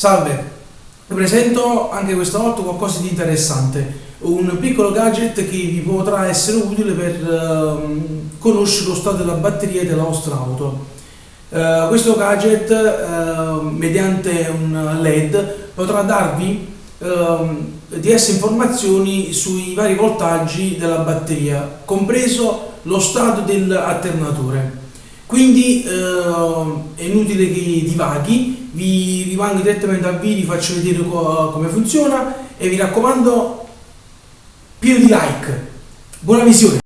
Salve, vi presento anche questa volta qualcosa di interessante, un piccolo gadget che vi potrà essere utile per uh, conoscere lo stato della batteria della vostra auto. Uh, questo gadget, uh, mediante un LED, potrà darvi ehm, diverse informazioni sui vari voltaggi della batteria, compreso lo stato dell'alternatore. Quindi è inutile che divaghi, vi rimango direttamente al video, faccio vedere co come funziona e vi raccomando pieno di like. Buona visione!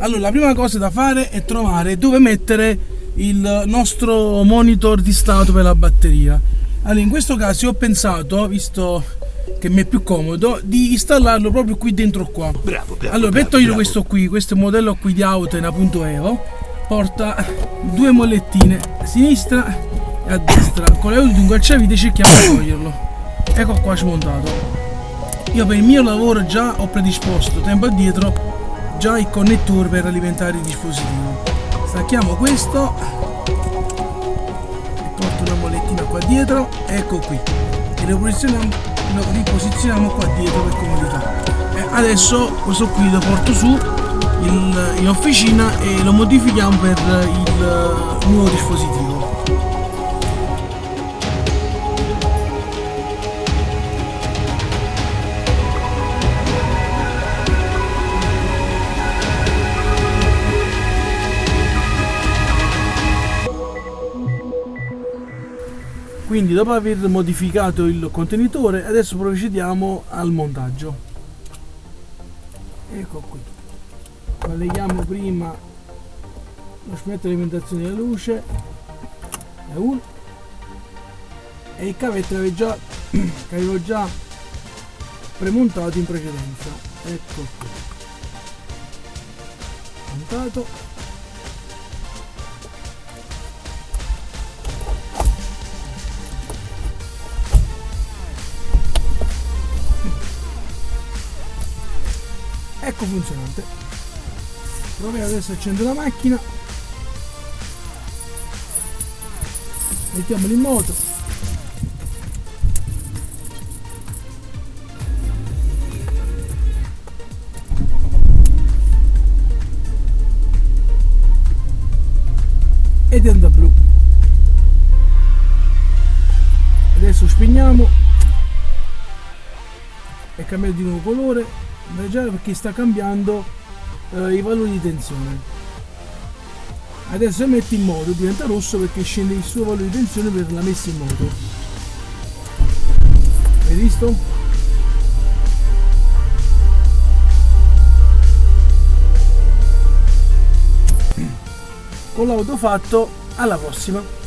Allora, la prima cosa da fare è trovare dove mettere il nostro monitor di stato per la batteria. Allora, in questo caso ho pensato, visto che mi è più comodo, di installarlo proprio qui dentro qua. Bravo, bravo Allora, per togliere questo qui, questo modello qui di Auten appunto Evo, porta due mollettine a sinistra e a destra. Con l'aiuto di un cacciavite cerchiamo di toglierlo. Ecco qua smontato. Io per il mio lavoro già ho predisposto tempo addietro già il connettore per alimentare il dispositivo stacchiamo questo porto una molettina qua dietro. Ecco qui. E lo lo riposizioniamo qua dietro per comodità. E adesso questo qui lo porto su in, in officina e lo modifichiamo per il nuovo dispositivo quindi dopo aver modificato il contenitore adesso procediamo al montaggio. Ecco qui. Colleghiamo prima lo spetto di alimentazione della luce. È uno e il cavetto avevo già, che avevo già premontato in precedenza. Ecco qui. Montato ecco funzionante. Proviamo adesso a accendere la macchina. Mettiamolo in moto. Ed è andata blu. Adesso spegniamo. E cambiato di nuovo colore già perché sta cambiando eh, i valori di tensione. Adesso se metti in moto diventa rosso perché scende il suo valore di tensione per la messa in moto. Hai visto? con l'auto fatto alla prossima